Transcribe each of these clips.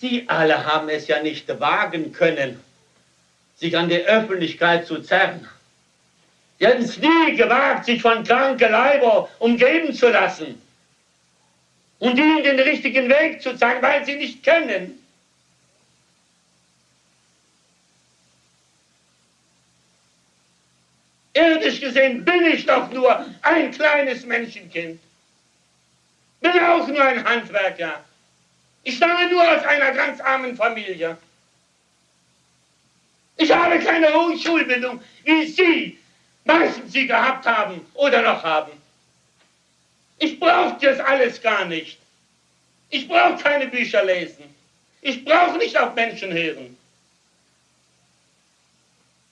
Sie alle haben es ja nicht wagen können, sich an die Öffentlichkeit zu zerren. Sie hätten es nie gewagt, sich von kranken Leiber umgeben zu lassen und ihnen den richtigen Weg zu zeigen, weil sie nicht kennen. Irdisch gesehen bin ich doch nur ein kleines Menschenkind. Bin auch nur ein Handwerker. Ich stamme nur aus einer ganz armen Familie. Ich habe keine hohe Schulbildung, wie Sie meistens sie gehabt haben oder noch haben. Ich brauche das alles gar nicht. Ich brauche keine Bücher lesen. Ich brauche nicht auf Menschen hören.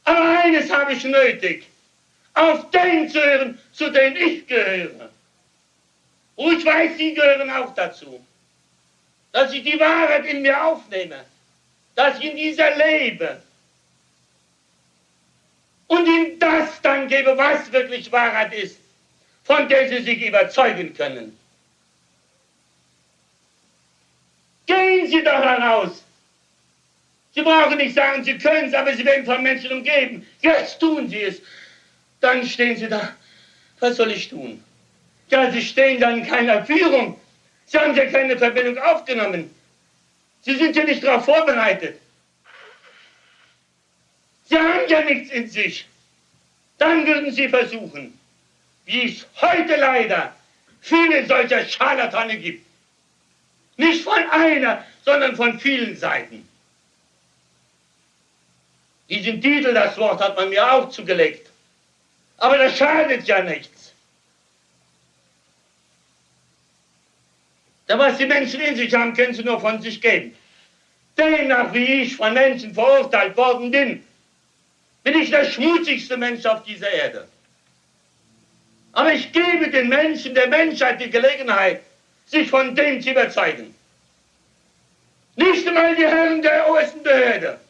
Aber eines habe ich nötig auf den zu hören, zu denen ich gehöre. Und ich weiß, Sie gehören auch dazu. Dass ich die Wahrheit in mir aufnehme, dass ich in dieser lebe und Ihnen das dann gebe, was wirklich Wahrheit ist, von der Sie sich überzeugen können. Gehen Sie doch heraus. Sie brauchen nicht sagen, Sie können es, aber Sie werden von Menschen umgeben. Jetzt tun Sie es. Dann stehen sie da. Was soll ich tun? Ja, sie stehen dann in keiner Führung. Sie haben ja keine Verbindung aufgenommen. Sie sind ja nicht darauf vorbereitet. Sie haben ja nichts in sich. Dann würden sie versuchen, wie es heute leider viele solcher Scharlatane gibt. Nicht von einer, sondern von vielen Seiten. Diesen Titel, das Wort, hat man mir auch zugelegt. Aber das schadet ja nichts. Da was die Menschen in sich haben, können sie nur von sich geben. Demnach, wie ich von Menschen verurteilt worden bin, bin ich der schmutzigste Mensch auf dieser Erde. Aber ich gebe den Menschen, der Menschheit die Gelegenheit, sich von dem zu überzeugen. Nicht einmal die Herren der obersten Behörde,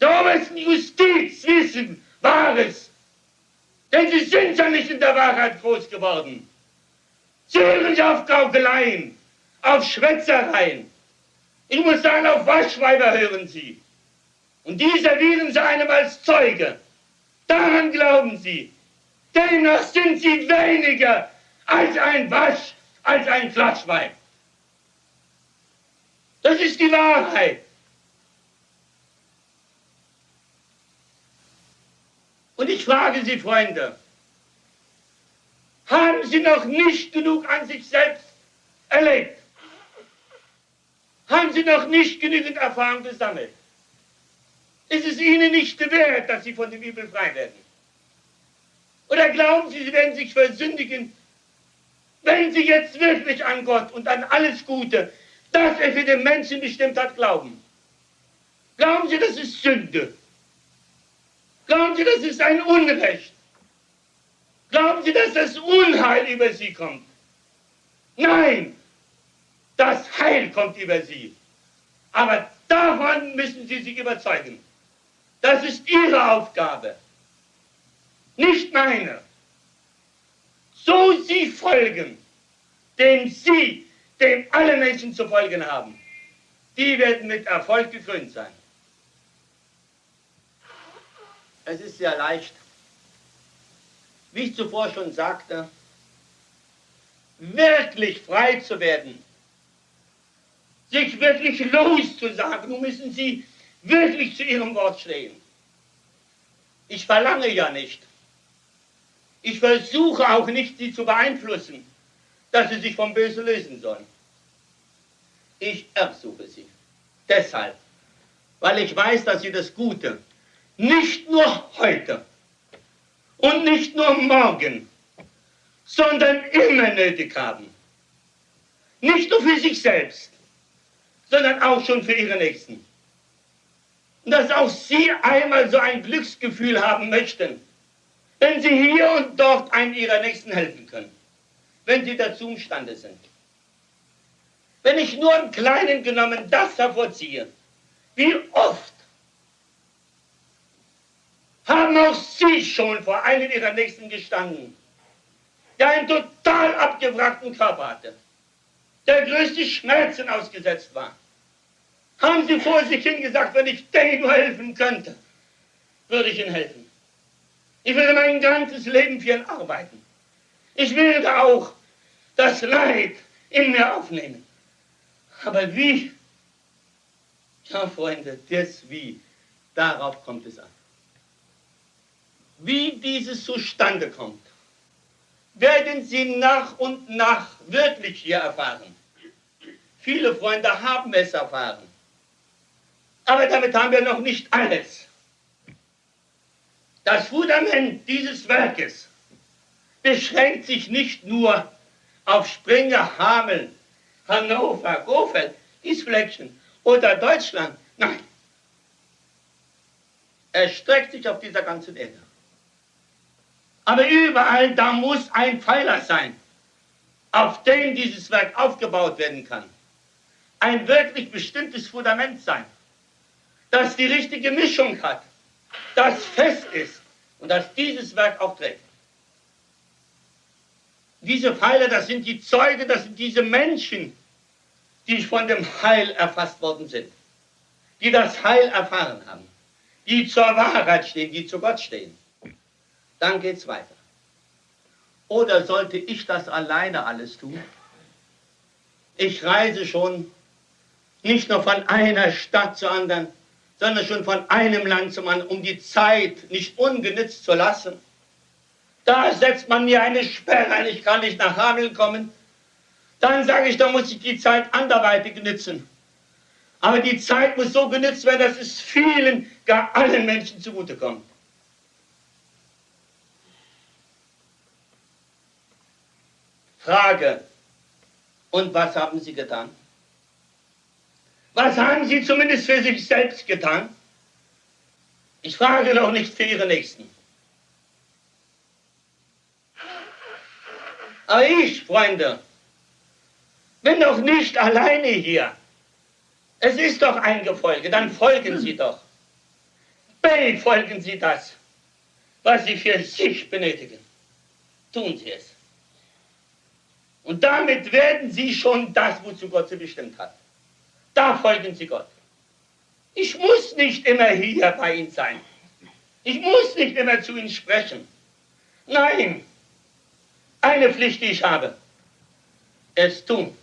der obersten Justiz wissen Wahres denn sie sind ja nicht in der Wahrheit groß geworden. Sie hören ja auf Gaukeleien, auf Schwätzereien. Ich muss sagen, auf Waschweiber hören sie. Und die servieren sie einem als Zeuge. Daran glauben sie. Demnach sind sie weniger als ein Wasch, als ein Flaschweib. Das ist die Wahrheit. Und ich frage Sie, Freunde, haben Sie noch nicht genug an sich selbst erlebt? Haben Sie noch nicht genügend Erfahrung gesammelt? Ist es Ihnen nicht wert, dass Sie von dem Übel frei werden? Oder glauben Sie, Sie werden sich versündigen, wenn Sie jetzt wirklich an Gott und an alles Gute, das er für den Menschen bestimmt hat, glauben? Glauben Sie, das ist Sünde? Glauben Sie, das ist ein Unrecht? Glauben Sie, dass das Unheil über Sie kommt? Nein, das Heil kommt über Sie. Aber davon müssen Sie sich überzeugen. Das ist Ihre Aufgabe, nicht meine. So Sie folgen, dem Sie, dem alle Menschen zu folgen haben, die werden mit Erfolg gekrönt sein. Es ist sehr leicht. Wie ich zuvor schon sagte, wirklich frei zu werden, sich wirklich loszusagen, nun müssen Sie wirklich zu Ihrem Wort stehen. Ich verlange ja nicht. Ich versuche auch nicht, Sie zu beeinflussen, dass Sie sich vom Bösen lösen sollen. Ich ersuche Sie. Deshalb, weil ich weiß, dass Sie das Gute nicht nur heute und nicht nur morgen, sondern immer nötig haben. Nicht nur für sich selbst, sondern auch schon für ihre Nächsten. Und dass auch sie einmal so ein Glücksgefühl haben möchten, wenn sie hier und dort einem ihrer Nächsten helfen können, wenn sie dazu imstande sind. Wenn ich nur im Kleinen genommen das hervorziehe, wie oft haben auch Sie schon vor einem Ihrer Nächsten gestanden, der einen total abgewrackten Körper hatte, der größte Schmerzen ausgesetzt war, Haben Sie vor sich hingesagt, wenn ich denen nur helfen könnte, würde ich Ihnen helfen. Ich würde mein ganzes Leben für ihn arbeiten. Ich würde auch das Leid in mir aufnehmen. Aber wie? Ja, Freunde, das Wie, darauf kommt es an. Wie dieses zustande kommt, werden Sie nach und nach wirklich hier erfahren. Viele Freunde haben es erfahren. Aber damit haben wir noch nicht alles. Das Fundament dieses Werkes beschränkt sich nicht nur auf Springer, Hameln, Hannover, Gofeld, Isfleckchen oder Deutschland. Nein. Er streckt sich auf dieser ganzen Erde. Aber überall, da muss ein Pfeiler sein, auf dem dieses Werk aufgebaut werden kann. Ein wirklich bestimmtes Fundament sein, das die richtige Mischung hat, das fest ist und das dieses Werk auch trägt. Diese Pfeiler, das sind die Zeugen, das sind diese Menschen, die von dem Heil erfasst worden sind, die das Heil erfahren haben, die zur Wahrheit stehen, die zu Gott stehen. Dann geht es weiter. Oder sollte ich das alleine alles tun? Ich reise schon nicht nur von einer Stadt zur anderen, sondern schon von einem Land zum anderen, um die Zeit nicht ungenützt zu lassen. Da setzt man mir eine Sperre ein, ich kann nicht nach Hameln kommen. Dann sage ich, da muss ich die Zeit anderweitig nützen. Aber die Zeit muss so genützt werden, dass es vielen, gar allen Menschen zugutekommt. Frage, und was haben Sie getan? Was haben Sie zumindest für sich selbst getan? Ich frage doch nicht für Ihre Nächsten. Aber ich, Freunde, bin doch nicht alleine hier. Es ist doch ein Gefolge, dann folgen Sie doch. Befolgen Sie das, was Sie für sich benötigen. Tun Sie es. Und damit werden Sie schon das, wozu Gott Sie bestimmt hat. Da folgen Sie Gott. Ich muss nicht immer hier bei Ihnen sein. Ich muss nicht immer zu Ihnen sprechen. Nein, eine Pflicht, die ich habe. Es tun.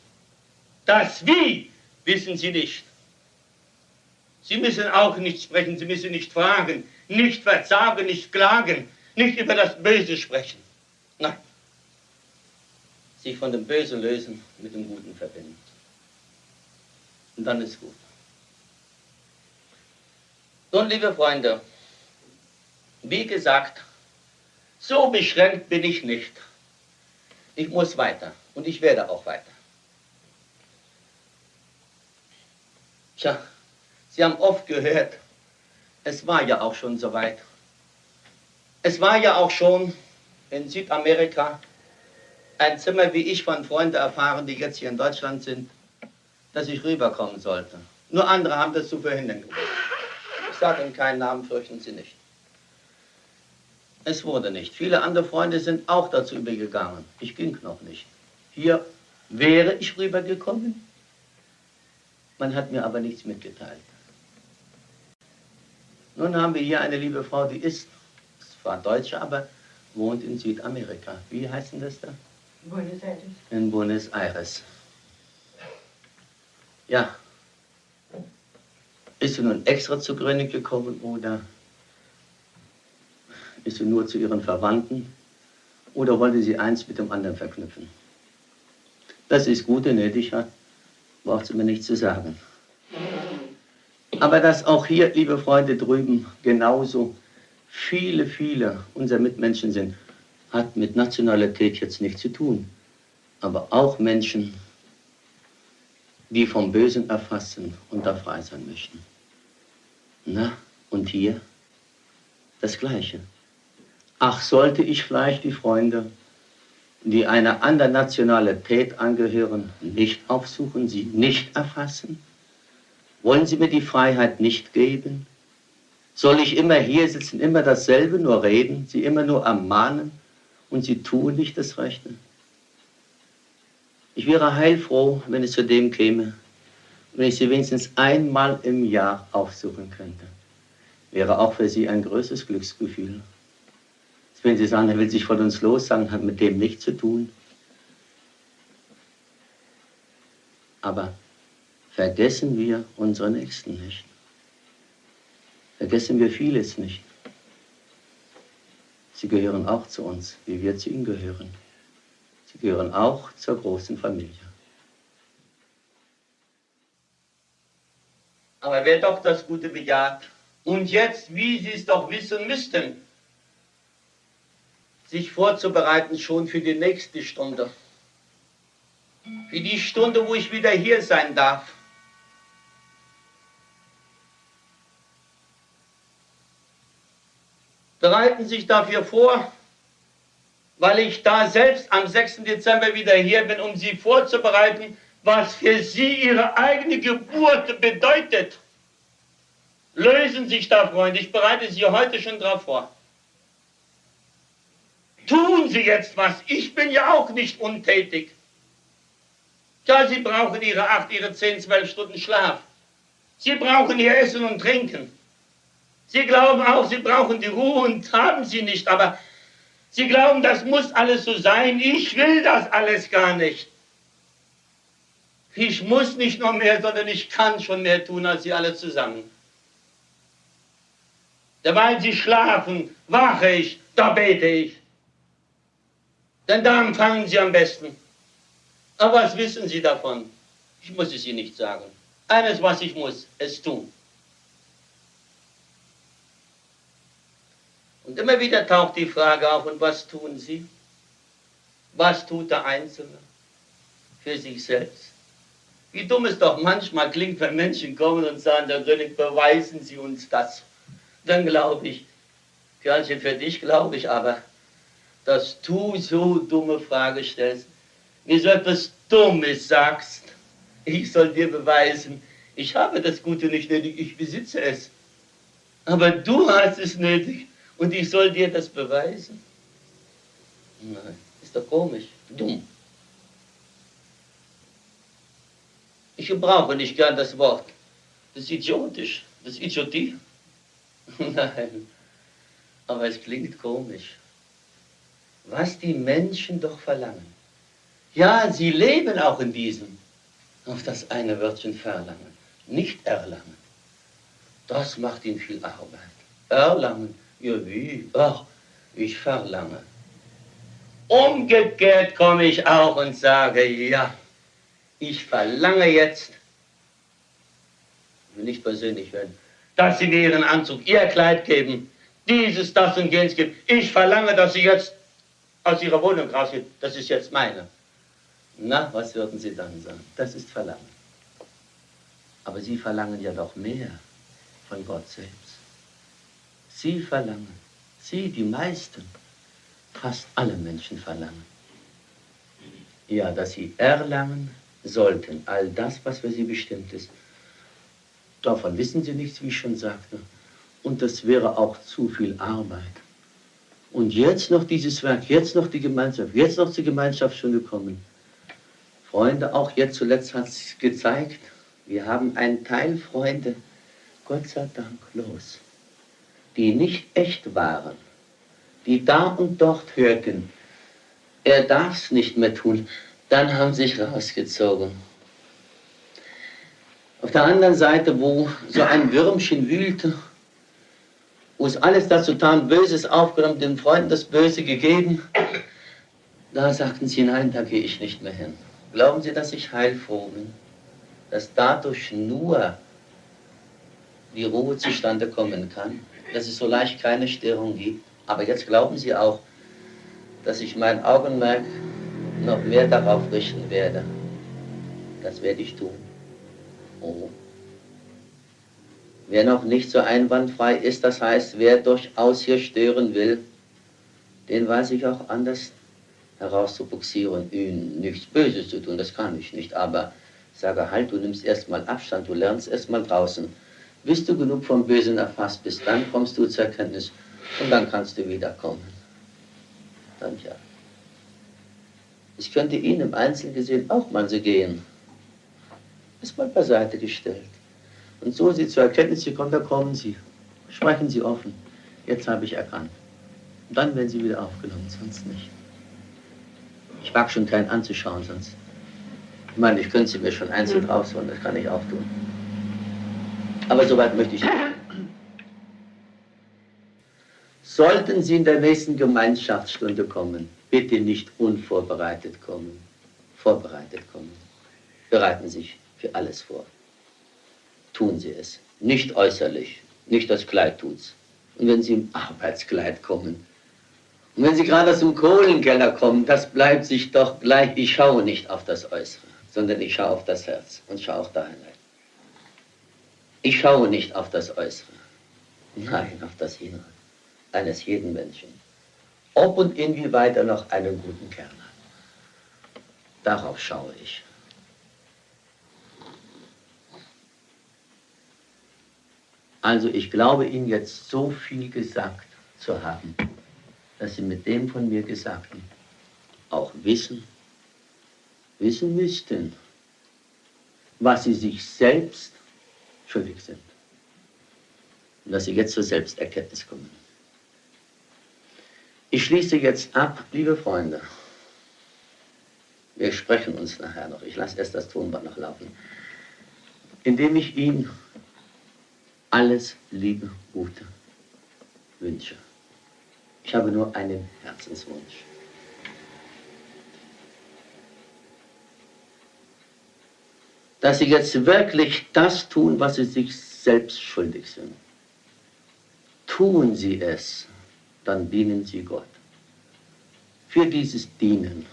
Das Wie wissen Sie nicht. Sie müssen auch nicht sprechen, Sie müssen nicht fragen, nicht verzagen, nicht klagen, nicht über das Böse sprechen. Nein sich von dem Bösen lösen, mit dem Guten verbinden. Und dann ist gut. Nun, liebe Freunde, wie gesagt, so beschränkt bin ich nicht. Ich muss weiter und ich werde auch weiter. Tja, Sie haben oft gehört, es war ja auch schon so weit. Es war ja auch schon in Südamerika ein Zimmer, wie ich von Freunden erfahren, die jetzt hier in Deutschland sind, dass ich rüberkommen sollte. Nur andere haben das zu verhindern gewusst. Ich sage Ihnen keinen Namen, fürchten Sie nicht. Es wurde nicht. Viele andere Freunde sind auch dazu übergegangen. Ich ging noch nicht. Hier wäre ich rübergekommen. Man hat mir aber nichts mitgeteilt. Nun haben wir hier eine liebe Frau, die ist zwar Deutsche, aber wohnt in Südamerika. Wie heißt denn das da? In Buenos Aires. Ja. Ist sie nun extra zu Gröning gekommen oder ist sie nur zu ihren Verwandten oder wollte sie eins mit dem anderen verknüpfen? Das ist gut und nötig braucht sie mir nicht zu sagen. Aber dass auch hier, liebe Freunde drüben, genauso viele, viele unserer Mitmenschen sind, hat mit Nationalität jetzt nichts zu tun. Aber auch Menschen, die vom Bösen erfassen und da frei sein möchten. Na, und hier das Gleiche. Ach, sollte ich vielleicht die Freunde, die einer anderen Nationalität angehören, nicht aufsuchen, sie nicht erfassen? Wollen Sie mir die Freiheit nicht geben? Soll ich immer hier sitzen, immer dasselbe nur reden, sie immer nur ermahnen? Und sie tun nicht das Rechte. Ich wäre heilfroh, wenn es zu dem käme, wenn ich sie wenigstens einmal im Jahr aufsuchen könnte, wäre auch für sie ein größeres Glücksgefühl. Wenn sie sagen, er will sich von uns los, sagen, hat mit dem nichts zu tun. Aber vergessen wir unsere Nächsten nicht. Vergessen wir vieles nicht. Sie gehören auch zu uns, wie wir zu ihnen gehören. Sie gehören auch zur großen Familie. Aber wer doch das Gute bejaht und jetzt, wie Sie es doch wissen müssten, sich vorzubereiten schon für die nächste Stunde. Für die Stunde, wo ich wieder hier sein darf. Bereiten sich dafür vor, weil ich da selbst am 6. Dezember wieder hier bin, um Sie vorzubereiten, was für Sie Ihre eigene Geburt bedeutet. Lösen sich da, Freunde, ich bereite Sie heute schon darauf vor. Tun Sie jetzt was, ich bin ja auch nicht untätig. Ja, Sie brauchen Ihre acht, Ihre zehn, zwölf Stunden Schlaf. Sie brauchen Ihr Essen und Trinken. Sie glauben auch, Sie brauchen die Ruhe und haben sie nicht, aber Sie glauben, das muss alles so sein. Ich will das alles gar nicht. Ich muss nicht noch mehr, sondern ich kann schon mehr tun als Sie alle zusammen. Dabei Sie schlafen, wache ich, da bete ich. Denn da empfangen Sie am besten. Aber was wissen Sie davon? Ich muss es Ihnen nicht sagen. Eines, was ich muss, es tun. Und immer wieder taucht die Frage auf, und was tun Sie? Was tut der Einzelne für sich selbst? Wie dumm es doch manchmal klingt, wenn Menschen kommen und sagen, Herr König, beweisen Sie uns das. Dann glaube ich, Körnchen, für dich glaube ich aber, dass du so dumme Frage stellst, mir so etwas Dummes sagst. Ich soll dir beweisen, ich habe das Gute nicht nötig, ich besitze es. Aber du hast es nötig. Und ich soll dir das beweisen? Nein, ist doch komisch, dumm. Ich gebrauche nicht gern das Wort. Das ist idiotisch, das ist Idiotie. Nein, aber es klingt komisch. Was die Menschen doch verlangen. Ja, sie leben auch in diesem. Auf das eine Wörtchen verlangen, nicht erlangen. Das macht ihnen viel Arbeit. Erlangen ja, wie? Ach, ich verlange. Umgekehrt komme ich auch und sage, ja, ich verlange jetzt, ich will nicht persönlich werden, dass Sie mir Ihren Anzug, Ihr Kleid geben, dieses, das und jenes geben. Ich verlange, dass Sie jetzt aus Ihrer Wohnung rausgehen. Das ist jetzt meine. Na, was würden Sie dann sagen? Das ist Verlangen. Aber Sie verlangen ja doch mehr von Gott selbst. Sie verlangen, Sie, die meisten, fast alle Menschen verlangen. Ja, dass sie erlangen sollten, all das, was für sie bestimmt ist. Davon wissen sie nichts, wie ich schon sagte. Und das wäre auch zu viel Arbeit. Und jetzt noch dieses Werk, jetzt noch die Gemeinschaft, jetzt noch Gemeinschaft schon gekommen. Freunde, auch jetzt zuletzt hat es gezeigt, wir haben einen Teil Freunde, Gott sei Dank, los die nicht echt waren, die da und dort hörten, er darf es nicht mehr tun, dann haben sich rausgezogen. Auf der anderen Seite, wo so ein Würmchen wühlte, wo es alles dazu tat, Böses aufgenommen, den Freunden das Böse gegeben, da sagten sie, nein, da gehe ich nicht mehr hin. Glauben Sie, dass ich heilfroh bin? Dass dadurch nur die Ruhe zustande kommen kann? Dass es so leicht keine Störung gibt. Aber jetzt glauben Sie auch, dass ich mein Augenmerk noch mehr darauf richten werde. Das werde ich tun. Oh. Wer noch nicht so einwandfrei ist, das heißt, wer durchaus hier stören will, den weiß ich auch anders herauszubuxieren, ihm nichts Böses zu tun, das kann ich nicht, aber sage halt, du nimmst erstmal Abstand, du lernst erstmal draußen bis du genug vom Bösen erfasst bist, dann kommst du zur Erkenntnis und dann kannst du wiederkommen. Dann ja. Es könnte Ihnen im Einzelnen gesehen auch mal so gehen. Erstmal beiseite gestellt. Und so Sie zur Erkenntnis gekommen, da kommen Sie. Sprechen Sie offen. Jetzt habe ich erkannt. Und dann werden Sie wieder aufgenommen, sonst nicht. Ich mag schon keinen anzuschauen, sonst. Ich meine, ich könnte sie mir schon einzeln rausholen, das kann ich auch tun. Aber soweit möchte ich nicht. Sollten Sie in der nächsten Gemeinschaftsstunde kommen, bitte nicht unvorbereitet kommen, vorbereitet kommen. Bereiten Sie sich für alles vor. Tun Sie es. Nicht äußerlich, nicht das Kleid tut's. Und wenn Sie im Arbeitskleid kommen, und wenn Sie gerade aus dem Kohlenkeller kommen, das bleibt sich doch gleich. Ich schaue nicht auf das Äußere, sondern ich schaue auf das Herz und schaue auch da hinein. Ich schaue nicht auf das Äußere, nein, auf das Innere eines jeden Menschen. Ob und inwieweit er noch einen guten Kern hat. Darauf schaue ich. Also ich glaube Ihnen jetzt so viel gesagt zu haben dass sie mit dem von mir Gesagten auch wissen, wissen müssten, was sie sich selbst schuldig sind. Und dass sie jetzt zur Selbsterkenntnis kommen. Ich schließe jetzt ab, liebe Freunde. Wir sprechen uns nachher noch. Ich lasse erst das Tonband noch laufen. Indem ich Ihnen alles Liebe, Gute wünsche. Ich habe nur einen Herzenswunsch. Dass Sie jetzt wirklich das tun, was Sie sich selbst schuldig sind. Tun Sie es, dann dienen Sie Gott. Für dieses Dienen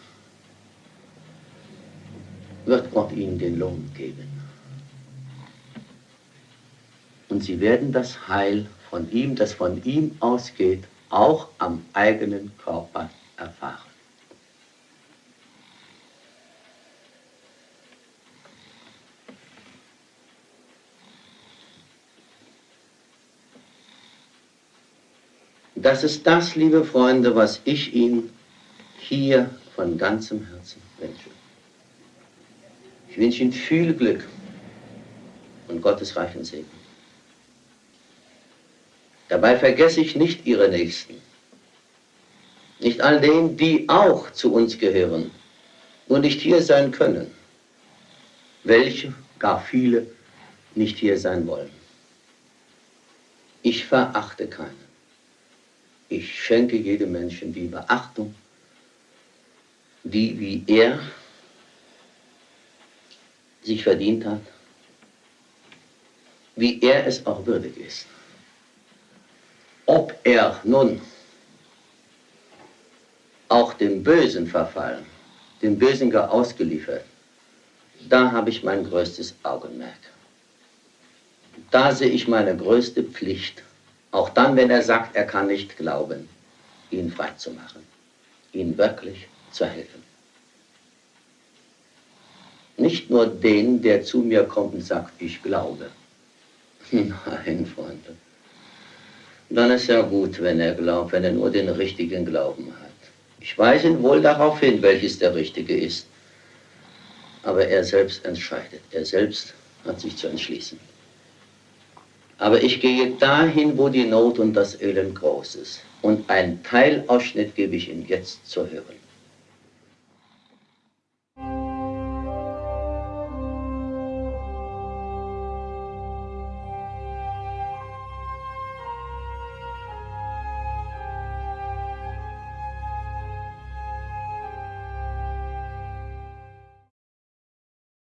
wird Gott Ihnen den Lohn geben. Und Sie werden das Heil von ihm, das von ihm ausgeht, auch am eigenen Körper erfahren. Das ist das, liebe Freunde, was ich Ihnen hier von ganzem Herzen wünsche. Ich wünsche Ihnen viel Glück und Gottes reichen Segen. Dabei vergesse ich nicht ihre Nächsten, nicht all denen, die auch zu uns gehören und nicht hier sein können, welche, gar viele, nicht hier sein wollen. Ich verachte keinen. Ich schenke jedem Menschen die Beachtung, die wie er sich verdient hat, wie er es auch würdig ist. Ob er nun auch dem Bösen verfallen, dem Bösen gar ausgeliefert, da habe ich mein größtes Augenmerk. Da sehe ich meine größte Pflicht, auch dann, wenn er sagt, er kann nicht glauben, ihn freizumachen, ihn wirklich zu helfen. Nicht nur den, der zu mir kommt und sagt, ich glaube. Nein, Freunde dann ist ja gut, wenn er glaubt, wenn er nur den richtigen Glauben hat. Ich weise ihn wohl darauf hin, welches der richtige ist. Aber er selbst entscheidet. Er selbst hat sich zu entschließen. Aber ich gehe dahin, wo die Not und das Elend groß ist. Und einen Teilausschnitt gebe ich Ihnen jetzt zu hören.